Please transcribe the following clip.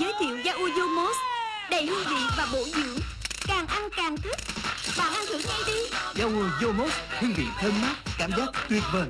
Giới thiệu Yaoyomos Đầy hương vị và bổ dưỡng. Càng ăn càng thích. Bạn ăn thử ngay đi. Yaoyomos Hương vị thơm mát, Cảm giác tuyệt vời.